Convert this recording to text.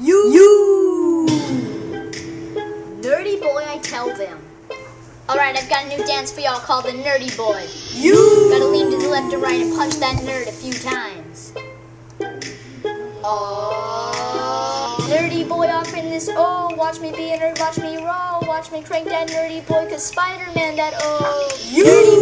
You. You. Nerdy boy, I tell them. Alright, I've got a new dance for y'all called the Nerdy Boy. You. Gotta lean to the left and right and punch that nerd a few times. Oh. Nerdy boy off in this oh, watch me be a nerd, watch me roll, watch me crank that nerdy boy, cause Spider-Man that oh. You. Nerdy